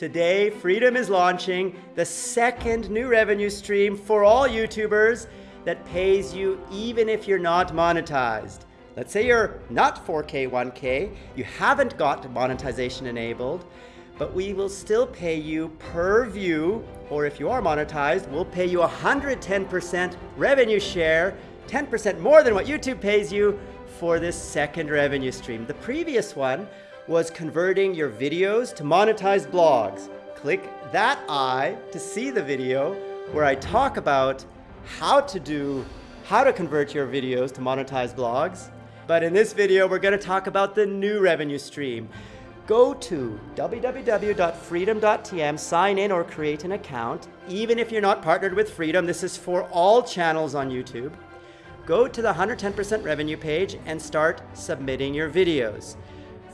Today, Freedom is launching the second new revenue stream for all YouTubers that pays you even if you're not monetized. Let's say you're not 4K, 1K, you haven't got monetization enabled, but we will still pay you per view, or if you are monetized, we'll pay you 110% revenue share, 10% more than what YouTube pays you for this second revenue stream. The previous one was converting your videos to monetized blogs. Click that eye to see the video where I talk about how to do, how to convert your videos to monetized blogs. But in this video, we're gonna talk about the new revenue stream. Go to www.freedom.tm, sign in or create an account. Even if you're not partnered with Freedom, this is for all channels on YouTube. Go to the 110% revenue page and start submitting your videos.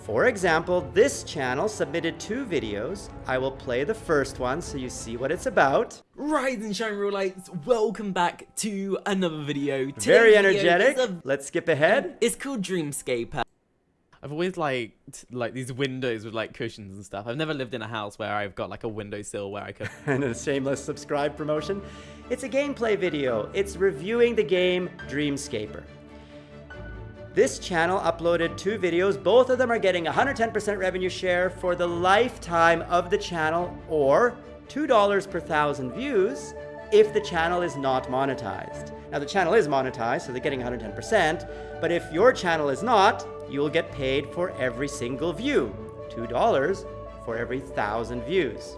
For example, this channel submitted two videos. I will play the first one so you see what it's about. Rise and shine real lights, welcome back to another video. Today's Very energetic. is a- Let's skip ahead. It's called Dreamscaper. I've always liked like these windows with like cushions and stuff. I've never lived in a house where I've got like a windowsill where I could. and a shameless subscribe promotion. It's a gameplay video. It's reviewing the game Dreamscaper. This channel uploaded two videos. Both of them are getting 110% revenue share for the lifetime of the channel or $2 per thousand views if the channel is not monetized. Now the channel is monetized, so they're getting 110%, but if your channel is not, you will get paid for every single view, $2 for every thousand views.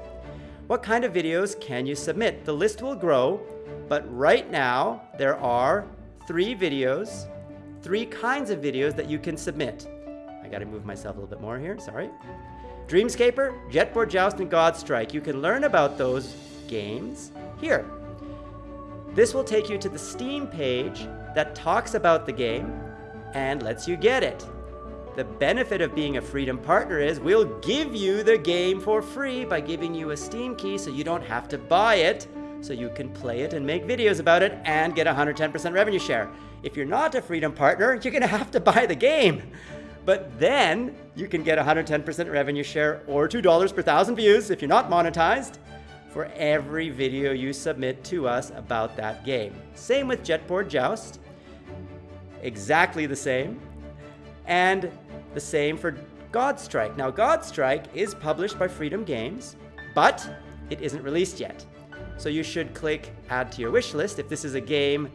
What kind of videos can you submit? The list will grow, but right now there are three videos, three kinds of videos that you can submit. I gotta move myself a little bit more here, sorry. Dreamscaper, Jetboard Joust, and Godstrike. You can learn about those games here. This will take you to the Steam page that talks about the game and lets you get it. The benefit of being a Freedom partner is we'll give you the game for free by giving you a Steam key so you don't have to buy it, so you can play it and make videos about it and get 110% revenue share. If you're not a Freedom partner, you're gonna have to buy the game. But then you can get 110% revenue share or $2 per thousand views if you're not monetized for every video you submit to us about that game. Same with Jetboard Joust. Exactly the same. And the same for Godstrike. Now, Godstrike is published by Freedom Games, but it isn't released yet. So you should click Add to your wish list if this is a game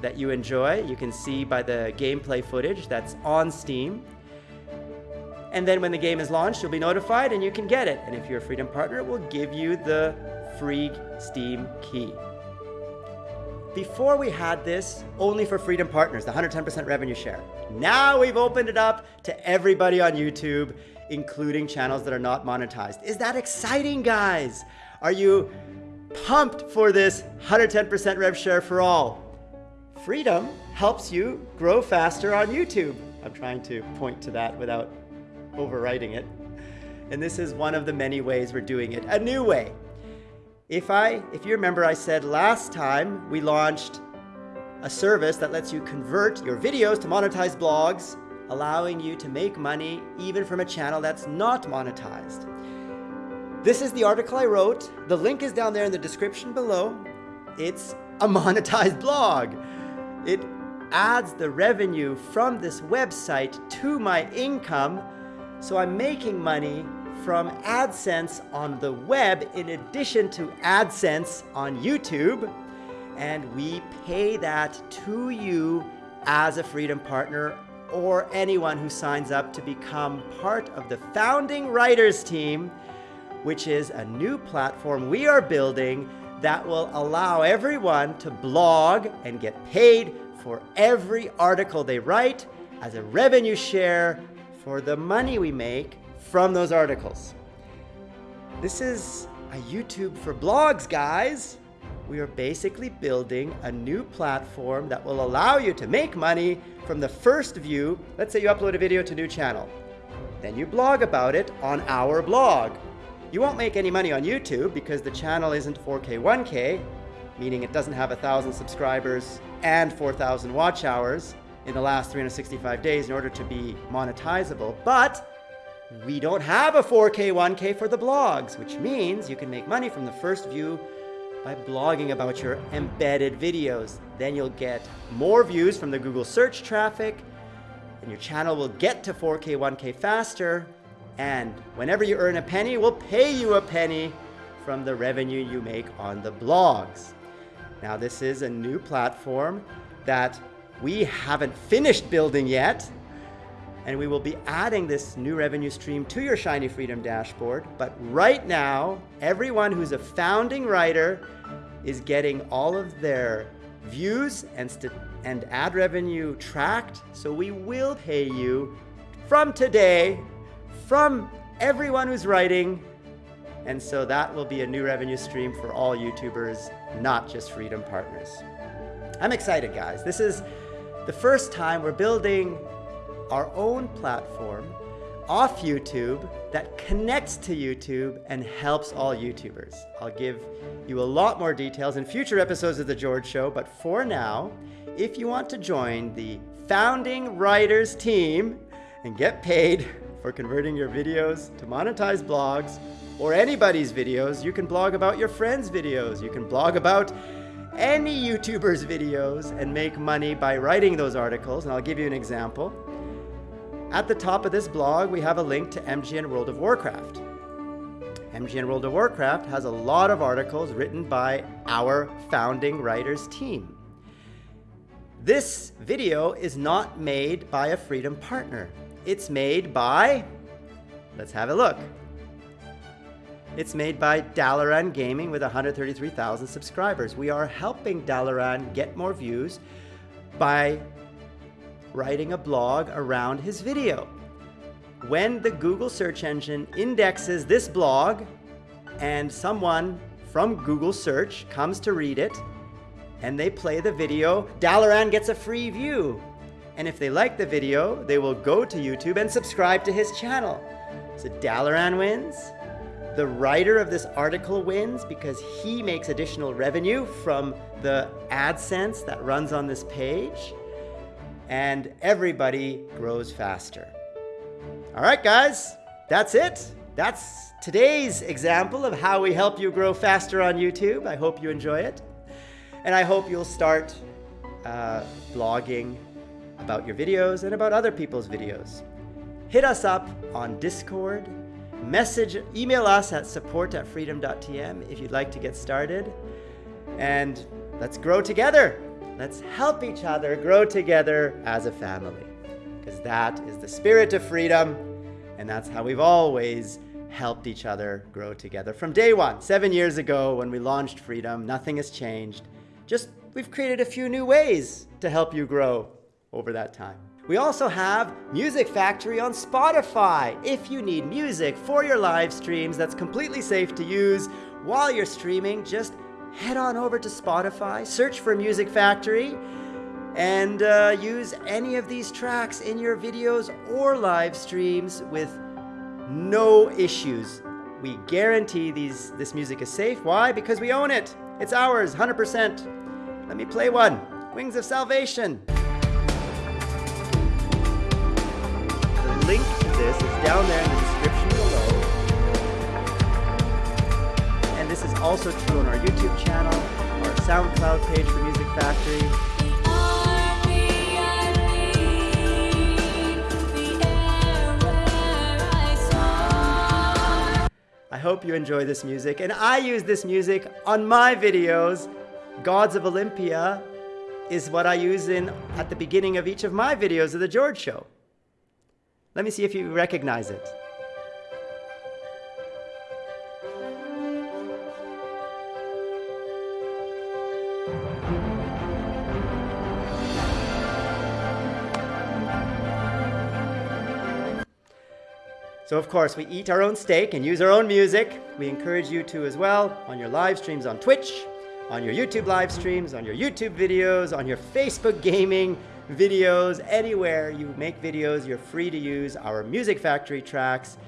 that you enjoy. You can see by the gameplay footage that's on Steam. And then when the game is launched, you'll be notified and you can get it. And if you're a Freedom partner, it will give you the free Steam key. Before we had this only for Freedom partners, the 110% revenue share. Now we've opened it up to everybody on YouTube, including channels that are not monetized. Is that exciting, guys? Are you pumped for this 110% rev share for all? Freedom helps you grow faster on YouTube. I'm trying to point to that without overwriting it. And this is one of the many ways we're doing it, a new way. If I, if you remember, I said last time we launched a service that lets you convert your videos to monetized blogs, allowing you to make money even from a channel that's not monetized. This is the article I wrote. The link is down there in the description below. It's a monetized blog. It adds the revenue from this website to my income, so I'm making money from AdSense on the web in addition to AdSense on YouTube. And we pay that to you as a Freedom Partner or anyone who signs up to become part of the founding writers team, which is a new platform we are building that will allow everyone to blog and get paid for every article they write as a revenue share for the money we make from those articles. This is a YouTube for blogs, guys. We are basically building a new platform that will allow you to make money from the first view. Let's say you upload a video to a new channel. Then you blog about it on our blog. You won't make any money on YouTube because the channel isn't 4K 1K, meaning it doesn't have thousand subscribers and 4,000 watch hours in the last 365 days in order to be monetizable. But we don't have a 4K, 1K for the blogs, which means you can make money from the first view by blogging about your embedded videos. Then you'll get more views from the Google search traffic, and your channel will get to 4K, 1K faster. And whenever you earn a penny, we'll pay you a penny from the revenue you make on the blogs. Now, this is a new platform that we haven't finished building yet. And we will be adding this new revenue stream to your Shiny Freedom dashboard. But right now, everyone who's a founding writer is getting all of their views and, and ad revenue tracked. So we will pay you from today, from everyone who's writing. And so that will be a new revenue stream for all YouTubers, not just Freedom Partners. I'm excited, guys. This is the first time we're building our own platform off YouTube that connects to YouTube and helps all YouTubers. I'll give you a lot more details in future episodes of The George Show, but for now, if you want to join the founding writers team and get paid for converting your videos to monetized blogs or anybody's videos, you can blog about your friends' videos. You can blog about any YouTuber's videos and make money by writing those articles. And I'll give you an example. At the top of this blog, we have a link to MGN World of Warcraft. MGN World of Warcraft has a lot of articles written by our founding writers team. This video is not made by a Freedom partner. It's made by, let's have a look. It's made by Dalaran Gaming with 133,000 subscribers. We are helping Dalaran get more views by writing a blog around his video. When the Google search engine indexes this blog and someone from Google search comes to read it and they play the video, Dalaran gets a free view. And if they like the video, they will go to YouTube and subscribe to his channel. So Dalaran wins. The writer of this article wins because he makes additional revenue from the AdSense that runs on this page and everybody grows faster. All right, guys, that's it. That's today's example of how we help you grow faster on YouTube. I hope you enjoy it. And I hope you'll start uh, blogging about your videos and about other people's videos. Hit us up on Discord, message, email us at support at freedom.tm if you'd like to get started. And let's grow together. Let's help each other grow together as a family. Because that is the spirit of freedom, and that's how we've always helped each other grow together. From day one, seven years ago when we launched Freedom, nothing has changed. Just we've created a few new ways to help you grow over that time. We also have Music Factory on Spotify. If you need music for your live streams that's completely safe to use while you're streaming, just head on over to Spotify, search for Music Factory, and uh, use any of these tracks in your videos or live streams with no issues. We guarantee these this music is safe. Why? Because we own it. It's ours, 100%. Let me play one. Wings of Salvation. Link to this is down there in the description below. And this is also true on our YouTube channel, our SoundCloud page for Music Factory. I hope you enjoy this music, and I use this music on my videos. Gods of Olympia is what I use in at the beginning of each of my videos of The George Show. Let me see if you recognize it. So of course, we eat our own steak and use our own music. We encourage you to as well on your live streams on Twitch, on your YouTube live streams, on your YouTube videos, on your Facebook gaming videos, anywhere you make videos, you're free to use our Music Factory tracks.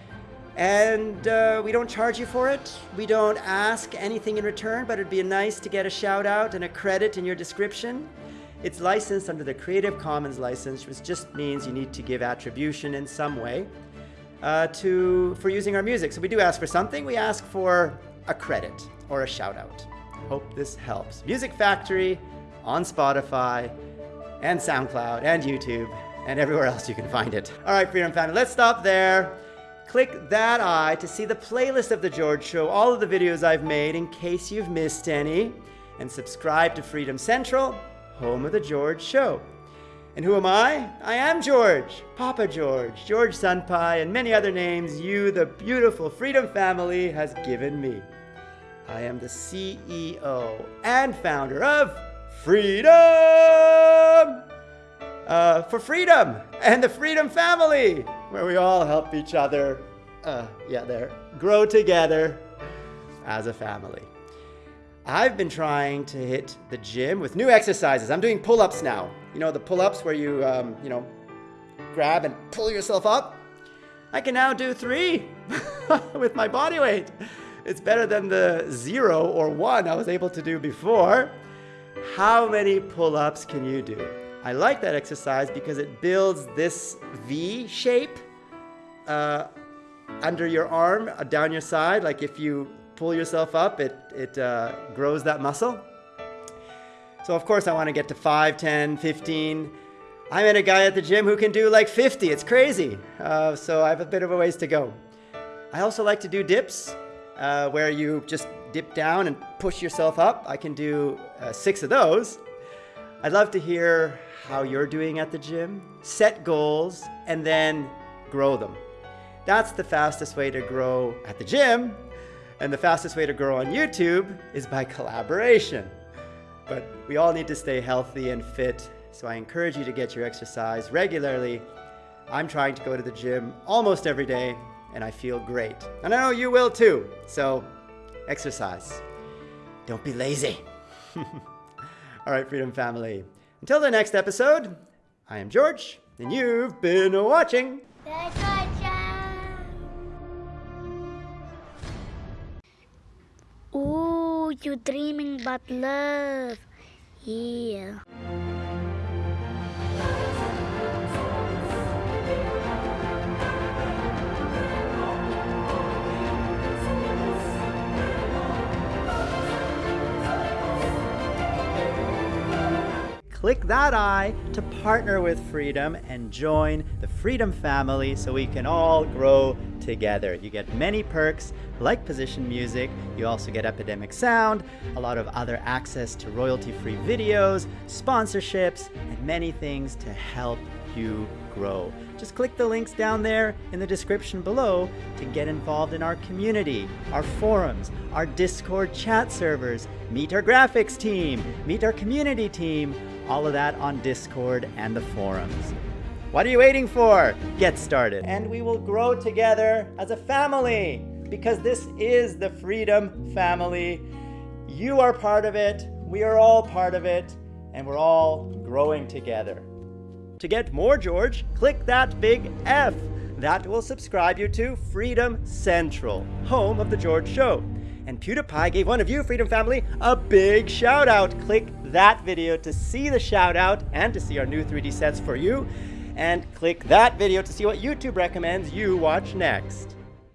And uh, we don't charge you for it. We don't ask anything in return, but it'd be nice to get a shout out and a credit in your description. It's licensed under the Creative Commons license, which just means you need to give attribution in some way. uh, to for using our music. So we do ask for something. We ask for a credit or a shout out. Hope this helps. Music Factory on Spotify and SoundCloud and YouTube and everywhere else you can find it. All right, Freedom Family, let's stop there. Click that eye to see the playlist of The George Show, all of the videos I've made in case you've missed any, and subscribe to Freedom Central, home of The George Show. And who am I? I am George, Papa George, George Sunpai, and many other names you, the beautiful Freedom family, has given me. I am the CEO and founder of Freedom! Uh, for freedom and the Freedom family, where we all help each other, uh, yeah, there, grow together as a family. I've been trying to hit the gym with new exercises. I'm doing pull ups now. You know, the pull ups where you, um, you know, grab and pull yourself up. I can now do three with my body weight. It's better than the zero or one I was able to do before. How many pull ups can you do? I like that exercise because it builds this V shape uh, under your arm, uh, down your side. Like if you pull yourself up, it, it uh, grows that muscle. So, of course, I want to get to 5, 10, 15. I met a guy at the gym who can do like 50. It's crazy. Uh, so, I have a bit of a ways to go. I also like to do dips uh, where you just dip down and push yourself up. I can do uh, six of those. I'd love to hear how you're doing at the gym. Set goals and then grow them. That's the fastest way to grow at the gym. And the fastest way to grow on YouTube is by collaboration. But we all need to stay healthy and fit, so I encourage you to get your exercise regularly. I'm trying to go to the gym almost every day, and I feel great. And I know you will too, so exercise. Don't be lazy. all right, Freedom Family. Until the next episode, I am George, and you've been watching. Ooh, you dreaming about love. Yeah. Click that eye to partner with Freedom and join the Freedom family so we can all grow together. You get many perks like position music, you also get Epidemic Sound, a lot of other access to royalty free videos, sponsorships, and many things to help you grow. Just click the links down there in the description below to get involved in our community, our forums, our Discord chat servers, meet our graphics team, meet our community team, all of that on Discord and the forums. What are you waiting for? Get started. And we will grow together as a family because this is the Freedom Family. You are part of it, we are all part of it, and we're all growing together. To get more George, click that big F. That will subscribe you to Freedom Central, home of The George Show. And PewDiePie gave one of you, Freedom Family, a big shout out. Click that video to see the shout out and to see our new 3D sets for you. And click that video to see what YouTube recommends you watch next.